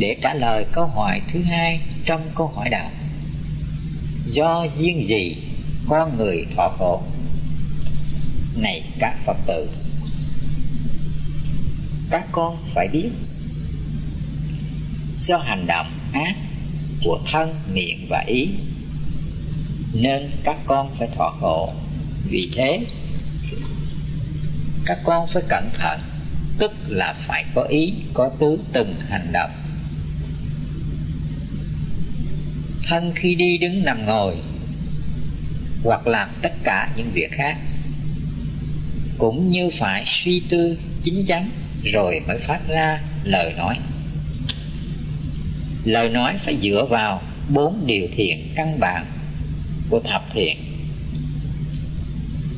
để trả lời câu hỏi thứ hai trong câu hỏi đầu do duyên gì con người thọ khổ? Này các phật tử, các con phải biết, do hành động ác của thân, miệng và ý, nên các con phải thọ khổ. Vì thế, các con phải cẩn thận, tức là phải có ý, có tứ từng hành động thân khi đi đứng nằm ngồi, hoặc làm tất cả những việc khác. Cũng như phải suy tư chính chắn, rồi mới phát ra lời nói. Lời nói phải dựa vào bốn điều thiện căn bản của thập thiện.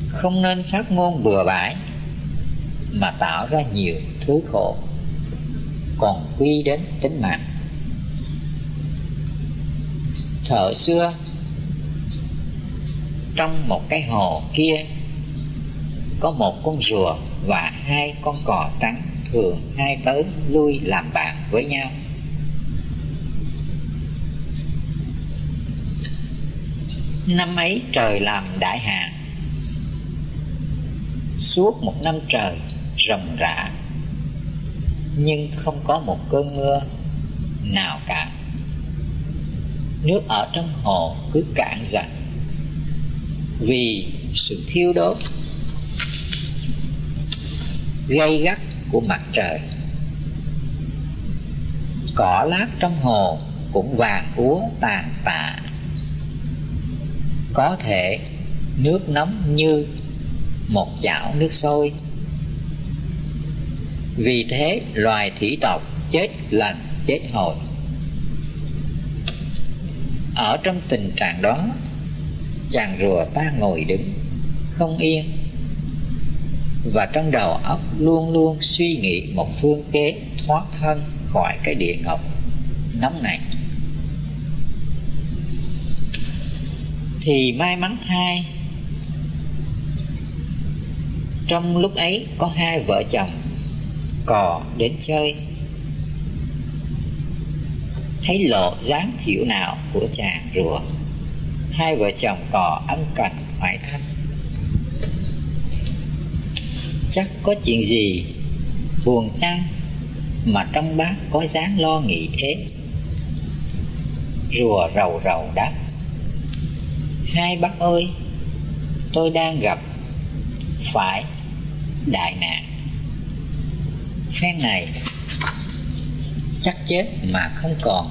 Không nên phát ngôn bừa bãi, mà tạo ra nhiều thứ khổ, còn quy đến tính mạng thở xưa. Trong một cái hồ kia, có một con rùa và hai con cò trắng thường hai tới lui làm bạn với nhau. Năm ấy trời làm đại hạn suốt một năm trời rầm rã, nhưng không có một cơn mưa nào cả nước ở trong hồ cứ cạn dần vì sự thiêu đốt gây gắt của mặt trời, cỏ lát trong hồ cũng vàng úa tàn tạ. Có thể nước nóng như một chảo nước sôi. Vì thế loài thủy tộc chết lần chết hồi ở trong tình trạng đó, chàng rùa ta ngồi đứng, không yên. Và trong đầu óc luôn luôn suy nghĩ một phương kế thoát thân khỏi cái địa ngục nóng này. Thì may mắn thay, trong lúc ấy có hai vợ chồng cò đến chơi thấy lộ dáng chịu nào của chàng rùa. Hai vợ chồng cò ân cần hỏi thăm. Chắc có chuyện gì buồn chăng mà trong bác có dáng lo nghĩ thế? Rùa rầu rầu đáp. Hai bác ơi, tôi đang gặp phải đại nạn. Phen này chắc chết mà không còn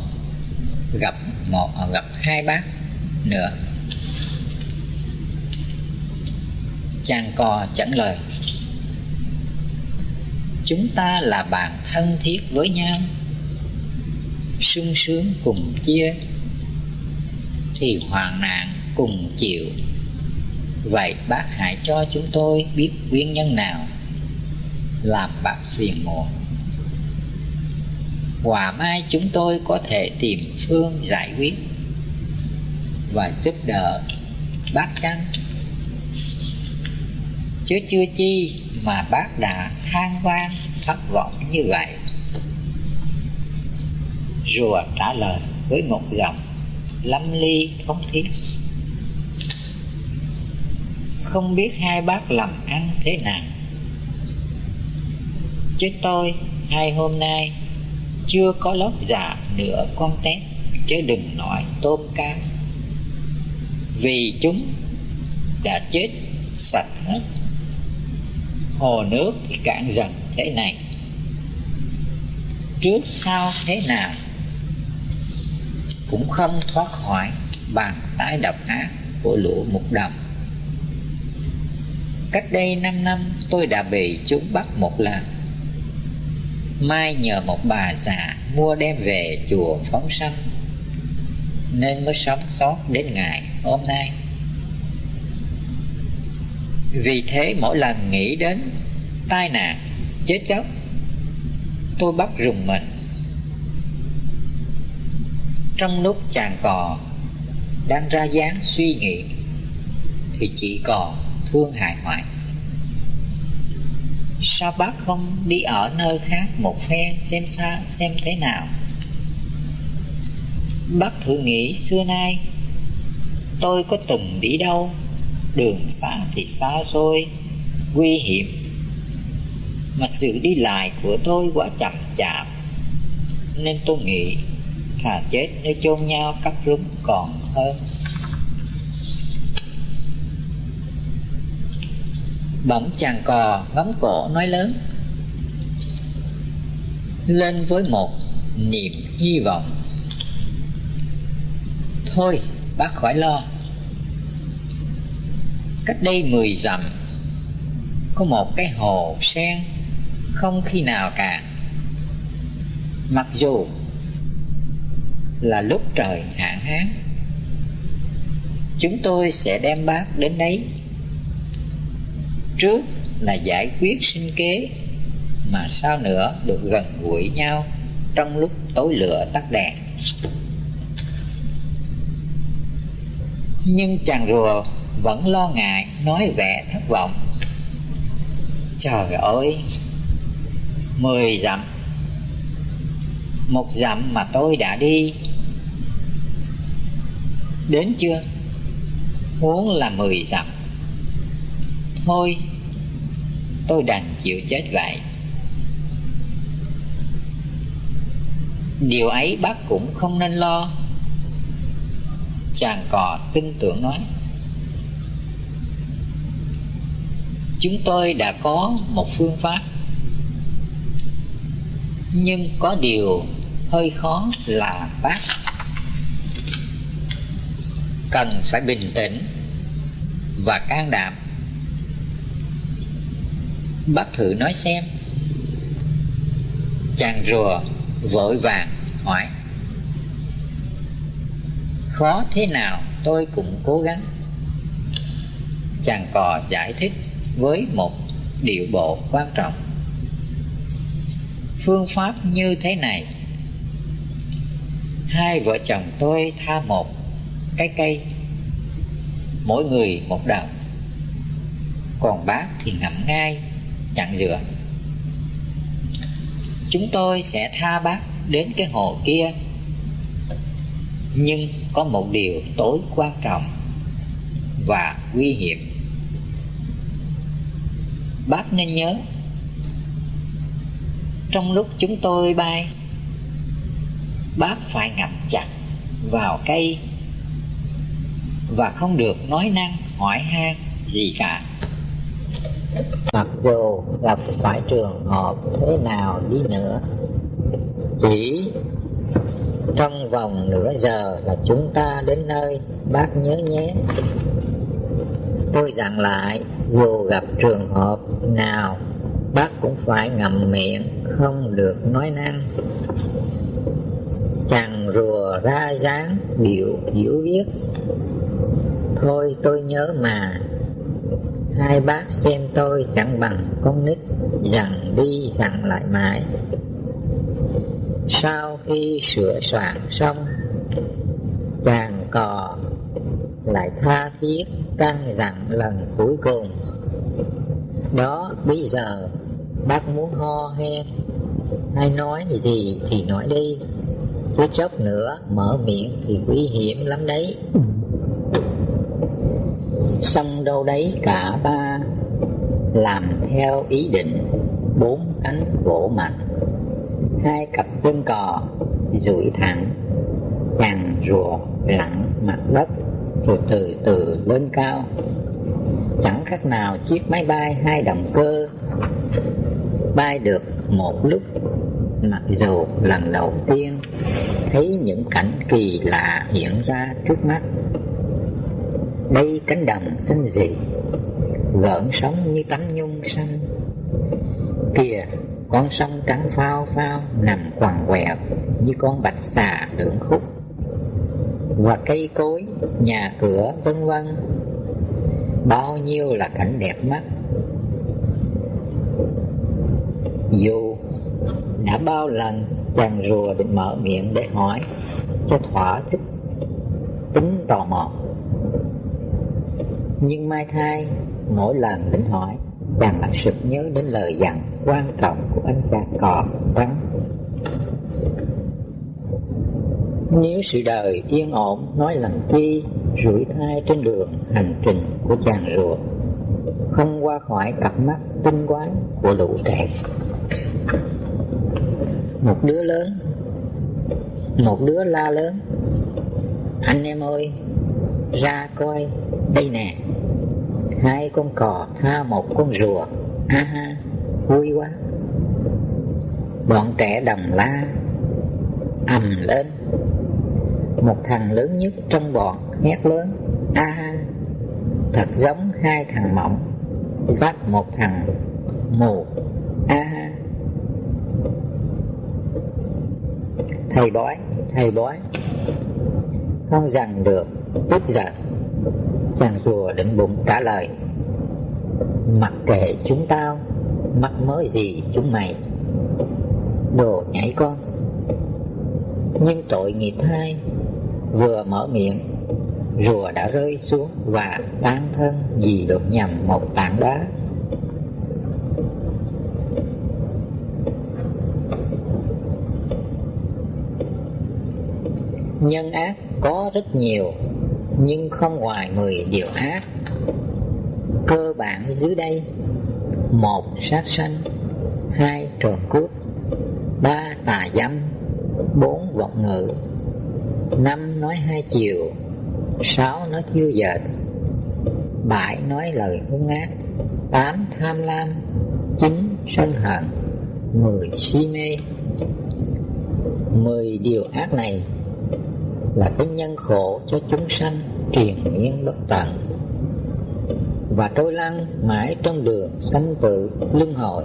gặp một à, gặp hai bác nữa. Chàng cò chẳng lời, chúng ta là bạn thân thiết với nhau, sung sướng cùng chia, thì hoạn nạn cùng chịu. Vậy bác hãy cho chúng tôi biết nguyên nhân nào làm bác phiền muộn. Hòa mai chúng tôi có thể tìm phương giải quyết Và giúp đỡ bác chăng? Chứ chưa chi mà bác đã than vang, thất vọng như vậy. Rùa trả lời với một giọng lâm ly thống thiết. Không biết hai bác làm ăn thế nào. Chứ tôi, hai hôm nay chưa có lót dạ nửa con tép chứ đừng nói tôm cá vì chúng đã chết sạch hết. Hồ nước thì cạn dần thế này. Trước sau thế nào cũng không thoát khỏi bàn tái độc ác của lũ mục đồng. Cách đây 5 năm, tôi đã bị chúng bắt một lần. Mai nhờ một bà già mua đem về chùa phóng sanh Nên mới sống sót đến ngày hôm nay. Vì thế mỗi lần nghĩ đến tai nạn, chết chóc Tôi bắt rùng mình. Trong lúc chàng cò đang ra dáng suy nghĩ Thì chỉ còn thương hại hoại Sao bác không đi ở nơi khác một phen xem xa, xem thế nào? Bác thử nghĩ, xưa nay Tôi có từng đi đâu? Đường xa thì xa xôi, Nguy hiểm. Mà sự đi lại của tôi quá chậm chạp, Nên tôi nghĩ Thà chết nơi chôn nhau cắt rúng còn hơn. Bỗng chàng cò, ngóng cổ, nói lớn. Lên với một niềm hy vọng. Thôi, bác khỏi lo. Cách đây mười dặm, Có một cái hồ sen Không khi nào cả. Mặc dù Là lúc trời hạn hán, Chúng tôi sẽ đem bác đến đấy. Trước là giải quyết sinh kế, Mà sau nữa được gần gũi nhau Trong lúc tối lửa tắt đèn. Nhưng chàng rùa vẫn lo ngại, nói vẻ thất vọng. Trời ơi, Mười dặm, Một dặm mà tôi đã đi. Đến chưa? Muốn là mười dặm. Thôi. Tôi đành chịu chết vậy. Điều ấy bác cũng không nên lo. Chàng cò tin tưởng nói. Chúng tôi đã có một phương pháp. Nhưng có điều hơi khó là bác Cần phải bình tĩnh Và can đảm. Bác thử nói xem. Chàng rùa vội vàng hỏi. Khó thế nào tôi cũng cố gắng. Chàng cò giải thích với một điệu bộ quan trọng. Phương pháp như thế này. Hai vợ chồng tôi tha một cái cây, Mỗi người một đầu Còn bác thì ngậm ngay chặn rửa. Chúng tôi sẽ tha bác đến cái hồ kia. Nhưng có một điều tối quan trọng Và nguy hiểm. Bác nên nhớ, Trong lúc chúng tôi bay, Bác phải ngậm chặt vào cây Và không được nói năng hỏi han gì cả. Mặc dù gặp phải trường hợp thế nào đi nữa, Chỉ trong vòng nửa giờ là chúng ta đến nơi Bác nhớ nhé. Tôi dặn lại, Dù gặp trường hợp nào, Bác cũng phải ngậm miệng, Không được nói năng. Chàng rùa ra dáng biểu diễu viết Thôi tôi nhớ mà Hai bác xem tôi chẳng bằng con nít Dặn đi dặn lại mãi. Sau khi sửa soạn xong, Chàng cò lại tha thiết căn dặn lần cuối cùng. Đó, bây giờ bác muốn ho he Hay nói gì thì nói đi, Chứ chốc nữa mở miệng thì nguy hiểm lắm đấy. Xong đâu đấy cả ba. Làm theo ý định, Bốn cánh vỗ mạnh Hai cặp chân cò, duỗi thẳng, Chàng rùa lặng mặt đất, Rồi từ từ lên cao. Chẳng khác nào chiếc máy bay hai động cơ, Bay được một lúc. Mặc dù lần đầu tiên Thấy những cảnh kỳ lạ hiện ra trước mắt đây cánh đồng xinh dị Gợn sóng như tấm nhung xanh. Kìa, con sông trắng phao phao, Nằm quằn quẹo Như con bạch xà lưỡng khúc. Và cây cối, Nhà cửa vân vân, Bao nhiêu là cảnh đẹp mắt. Dù đã bao lần chàng rùa định mở miệng để hỏi cho thỏa thích, tính tò mò nhưng Mai Thai mỗi lần tỉnh hỏi, Chàng lại sực nhớ đến lời dặn quan trọng của anh cha cò trắng. Nếu sự đời yên ổn, nói làm chi, Rủi thai trên đường hành trình của chàng rùa Không qua khỏi cặp mắt tinh quái của lũ trẻ. Một đứa lớn, Một đứa la lớn. Anh em ơi, Ra coi, Đây nè. Hai con cò, tha một con rùa. Ha ha, Vui quá. Bọn trẻ đồng la, ầm lên. Một thằng lớn nhất trong bọn hét lớn, a ha. Thật giống hai thằng mộng dắt một thằng mù. A ha. Thầy bói thầy bói. Không dằn được, tức giận chàng rùa định bụng trả lời, mặc kệ chúng tao mắc mới gì chúng mày. Đồ nhảy con, nhưng tội nghiệp hai, vừa mở miệng, rùa đã rơi xuống và tan thân vì đụng nhầm một tảng đá. Nhân ác có rất nhiều nhưng không ngoài mười điều ác cơ bản dưới đây. Một, sát sanh. Hai, trộm cướp. Ba, tà dâm. Bốn, vọng ngữ năm, nói hai chiều. Sáu, nói thiêu dệt. Bảy, nói lời hung ác. Tám, tham lam. Chín, sân hận. Mười, si mê. Mười điều ác này là cái nhân khổ cho chúng sanh triền miên bất tận. Và trôi lăn mãi trong đường sanh tử luân hồi.